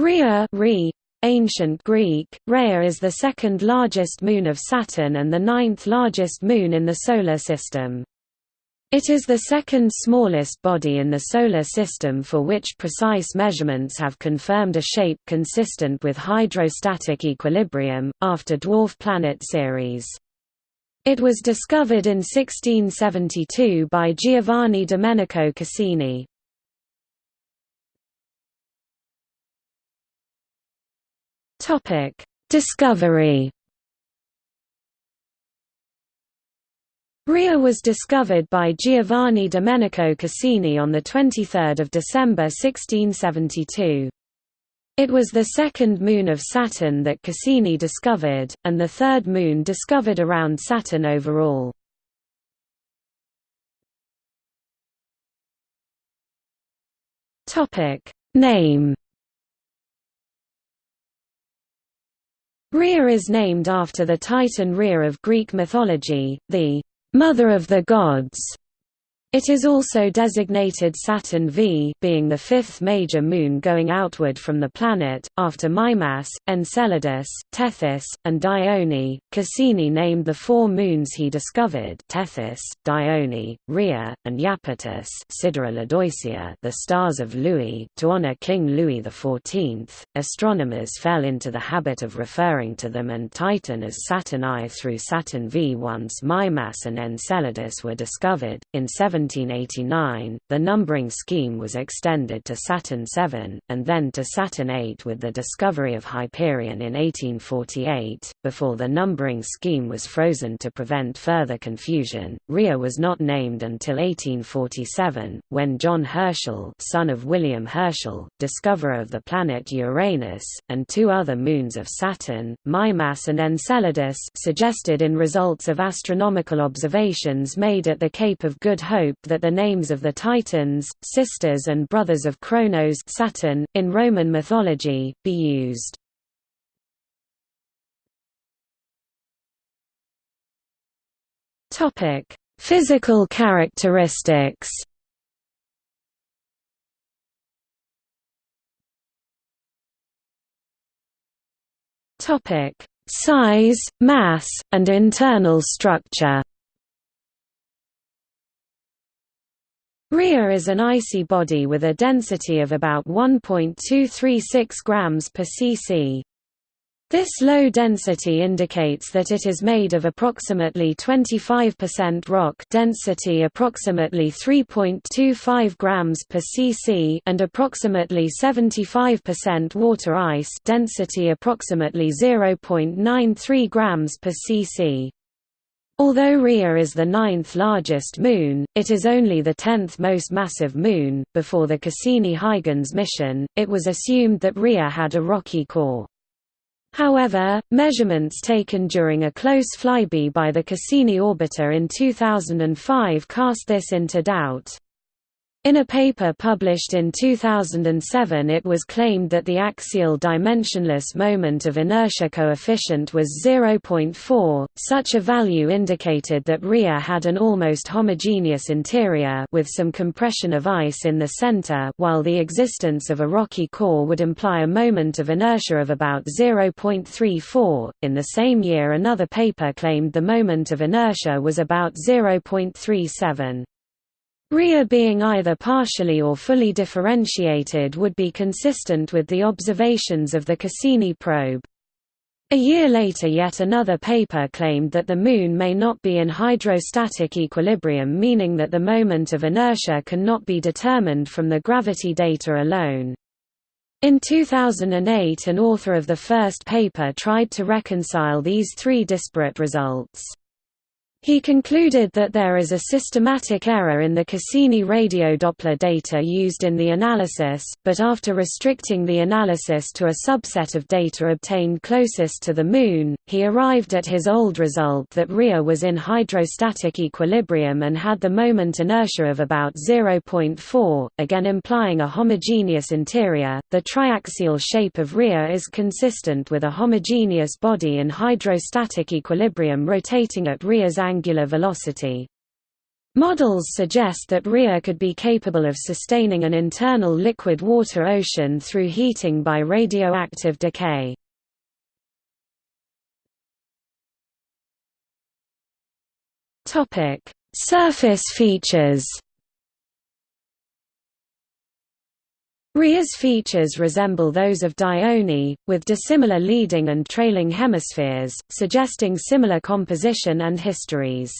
Rhea Re, Ancient Greek, Rhea is the second largest moon of Saturn and the ninth largest moon in the Solar System. It is the second smallest body in the Solar System for which precise measurements have confirmed a shape consistent with hydrostatic equilibrium, after dwarf planet Ceres. It was discovered in 1672 by Giovanni Domenico Cassini. Topic: Discovery. Rhea was discovered by Giovanni Domenico Cassini on 23 December 1672. It was the second moon of Saturn that Cassini discovered, and the third moon discovered around Saturn overall. Name Rhea is named after the Titan Rhea of Greek mythology, the mother of the gods. It is also designated Saturn V being the fifth major moon going outward from the planet, after Mimas, Enceladus, Tethys, and Dione. Cassini named the four moons he discovered Tethys, Dione, Rhea, and Iapetus the stars of Louis to honor King Louis XIV. Astronomers fell into the habit of referring to them and Titan as Saturn I through Saturn V once Mimas and Enceladus were discovered. In 7 1789, the numbering scheme was extended to Saturn VII, and then to Saturn VIII with the discovery of Hyperion in 1848. Before the numbering scheme was frozen to prevent further confusion, Rhea was not named until 1847, when John Herschel, son of William Herschel, discoverer of the planet Uranus, and two other moons of Saturn, Mimas and Enceladus, suggested in results of astronomical observations made at the Cape of Good Hope that the names of the Titans, sisters and brothers of Kronos Saturn, in Roman mythology, be used. Physical characteristics Size, mass, and internal structure Rhea is an icy body with a density of about 1.236 grams per cc. This low density indicates that it is made of approximately 25% rock density approximately 3.25 grams per cc and approximately 75% water ice density approximately 0.93 grams per cc. Although Rhea is the ninth largest moon, it is only the tenth most massive moon. Before the Cassini-Huygens mission, it was assumed that Rhea had a rocky core. However, measurements taken during a close flyby by the Cassini orbiter in 2005 cast this into doubt. In a paper published in 2007 it was claimed that the axial dimensionless moment of inertia coefficient was 0.4. Such a value indicated that Rhea had an almost homogeneous interior with some compression of ice in the center while the existence of a rocky core would imply a moment of inertia of about 0.34. In the same year another paper claimed the moment of inertia was about 0.37. Rhea being either partially or fully differentiated would be consistent with the observations of the Cassini probe. A year later yet another paper claimed that the Moon may not be in hydrostatic equilibrium meaning that the moment of inertia cannot be determined from the gravity data alone. In 2008 an author of the first paper tried to reconcile these three disparate results. He concluded that there is a systematic error in the Cassini radio Doppler data used in the analysis, but after restricting the analysis to a subset of data obtained closest to the Moon, he arrived at his old result that Rhea was in hydrostatic equilibrium and had the moment inertia of about 0.4, again implying a homogeneous interior. The triaxial shape of Rhea is consistent with a homogeneous body in hydrostatic equilibrium rotating at Rhea's angular velocity. Models suggest that Rhea could be capable of sustaining an internal liquid water ocean through heating by radioactive decay. Surface features Rhea's features resemble those of Dione, with dissimilar leading and trailing hemispheres, suggesting similar composition and histories.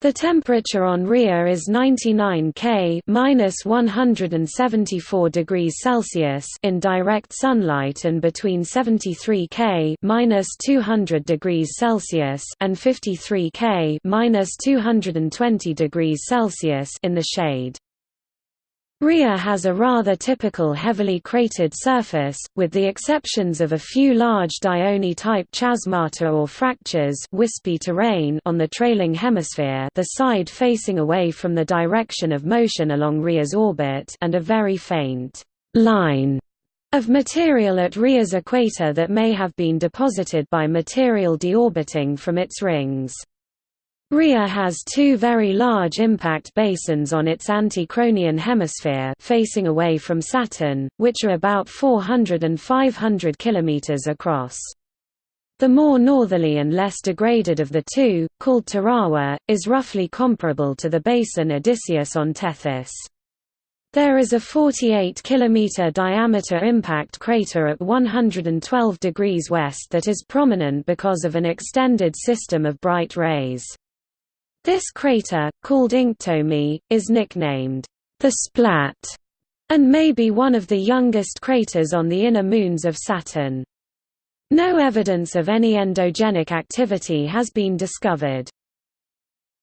The temperature on Rhea is 99 K minus 174 degrees Celsius in direct sunlight and between 73 K minus 200 degrees Celsius and 53 K minus 220 degrees Celsius in the shade. Rhea has a rather typical heavily cratered surface, with the exceptions of a few large Dione-type chasmata or fractures wispy terrain on the trailing hemisphere the side facing away from the direction of motion along Rhea's orbit and a very faint line of material at Rhea's equator that may have been deposited by material deorbiting from its rings. Rhea has two very large impact basins on its anti-Kronian hemisphere facing away from Saturn, which are about 400 and 500 km across. The more northerly and less degraded of the two, called Tirawa, is roughly comparable to the basin Odysseus on Tethys. There is a 48 km diameter impact crater at 112 degrees west that is prominent because of an extended system of bright rays. This crater, called Inktomi, is nicknamed the Splat, and may be one of the youngest craters on the inner moons of Saturn. No evidence of any endogenic activity has been discovered.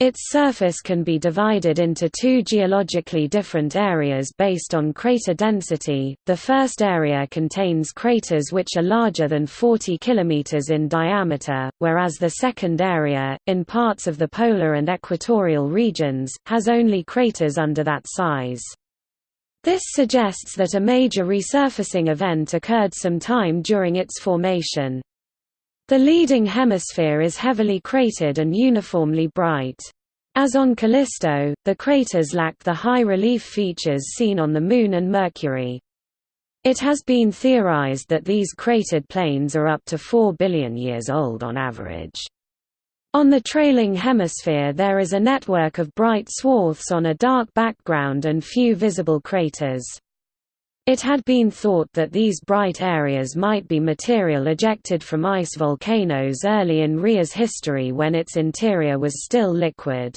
Its surface can be divided into two geologically different areas based on crater density. The first area contains craters which are larger than 40 km in diameter, whereas the second area, in parts of the polar and equatorial regions, has only craters under that size. This suggests that a major resurfacing event occurred some time during its formation. The leading hemisphere is heavily cratered and uniformly bright. As on Callisto, the craters lack the high relief features seen on the Moon and Mercury. It has been theorized that these cratered plains are up to 4 billion years old on average. On the trailing hemisphere there is a network of bright swaths on a dark background and few visible craters. It had been thought that these bright areas might be material ejected from ice volcanoes early in Rhea's history when its interior was still liquid.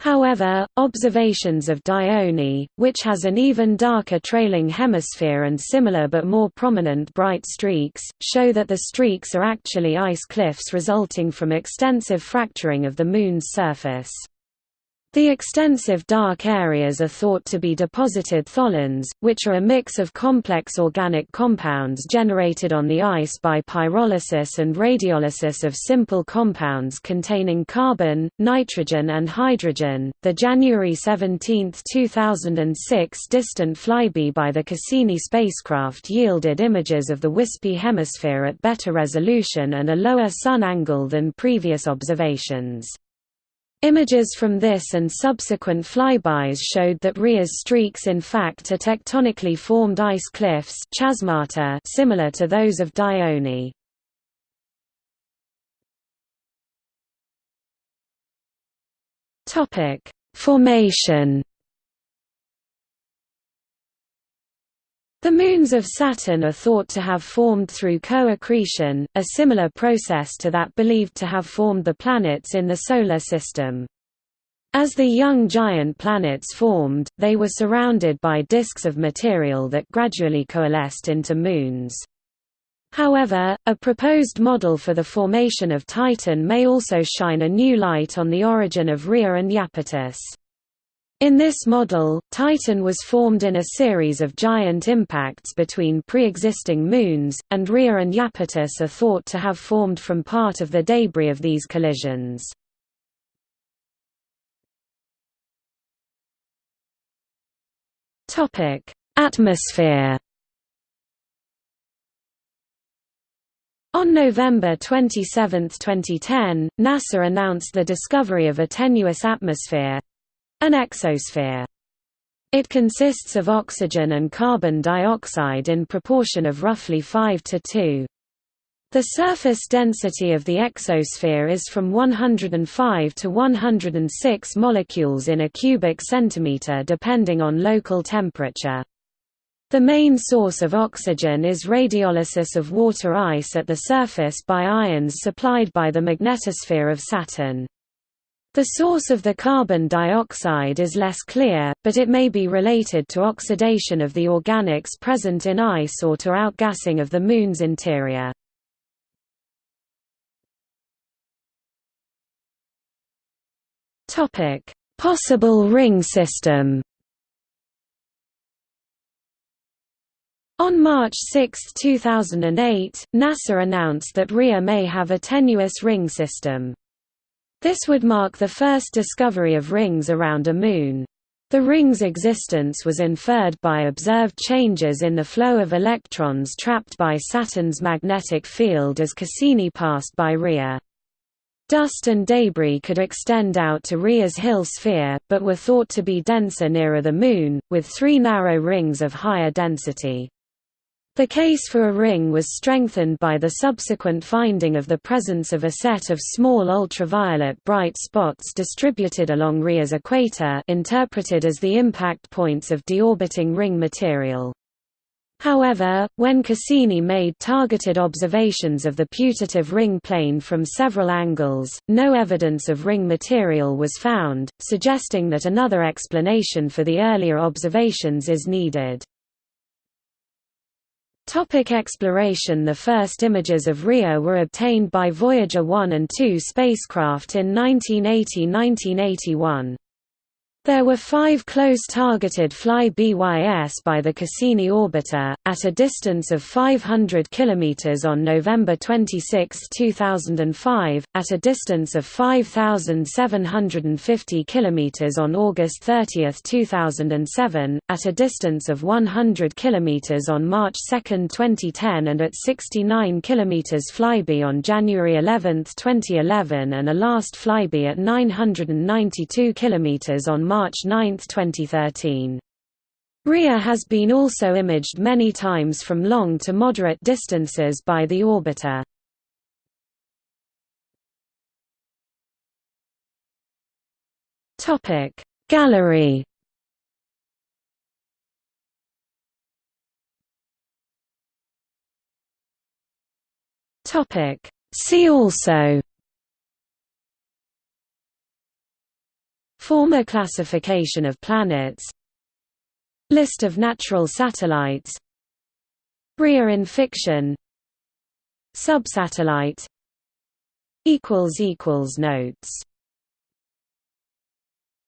However, observations of Dione, which has an even darker trailing hemisphere and similar but more prominent bright streaks, show that the streaks are actually ice cliffs resulting from extensive fracturing of the Moon's surface. The extensive dark areas are thought to be deposited tholins, which are a mix of complex organic compounds generated on the ice by pyrolysis and radiolysis of simple compounds containing carbon, nitrogen, and hydrogen. The January 17, 2006 distant flyby by the Cassini spacecraft yielded images of the wispy hemisphere at better resolution and a lower sun angle than previous observations. Images from this and subsequent flybys showed that Rhea's streaks in fact are tectonically formed ice cliffs chasmata similar to those of Dione. Formation The moons of Saturn are thought to have formed through co-accretion, a similar process to that believed to have formed the planets in the Solar System. As the young giant planets formed, they were surrounded by disks of material that gradually coalesced into moons. However, a proposed model for the formation of Titan may also shine a new light on the origin of Rhea and Iapetus. In this model, Titan was formed in a series of giant impacts between pre-existing moons, and Rhea and Iapetus are thought to have formed from part of the debris of these collisions. Atmosphere On November 27, 2010, NASA announced the discovery of a tenuous atmosphere—an exosphere. It consists of oxygen and carbon dioxide in proportion of roughly 5 to 2. The surface density of the exosphere is from 105 to 106 molecules in a cubic centimeter depending on local temperature. The main source of oxygen is radiolysis of water ice at the surface by ions supplied by the magnetosphere of Saturn. The source of the carbon dioxide is less clear, but it may be related to oxidation of the organics present in ice or to outgassing of the Moon's interior. Possible ring system On March 6, 2008, NASA announced that Rhea may have a tenuous ring system. This would mark the first discovery of rings around a moon. The ring's existence was inferred by observed changes in the flow of electrons trapped by Saturn's magnetic field as Cassini passed by Rhea. Dust and debris could extend out to Rhea's Hill sphere, but were thought to be denser nearer the Moon, with three narrow rings of higher density. The case for a ring was strengthened by the subsequent finding of the presence of a set of small ultraviolet bright spots distributed along Rhea's equator interpreted as the impact points of deorbiting ring material. However, when Cassini made targeted observations of the putative ring plane from several angles, no evidence of ring material was found, suggesting that another explanation for the earlier observations is needed. Topic exploration The first images of Rhea were obtained by Voyager 1 and 2 spacecraft in 1980–1981. There were five close-targeted fly-bys by the Cassini orbiter, at a distance of 500 km on November 26, 2005, at a distance of 5,750 km on August 30, 2007, at a distance of 100 km on March 2, 2010 and at 69 km flyby on January 11, 2011 and a last flyby at 992 km on March 9, 2013. Rhea has been also imaged many times from long to moderate distances by the orbiter. Gallery See also Former classification of planets List of natural satellites Rhea in fiction Subsatellite Notes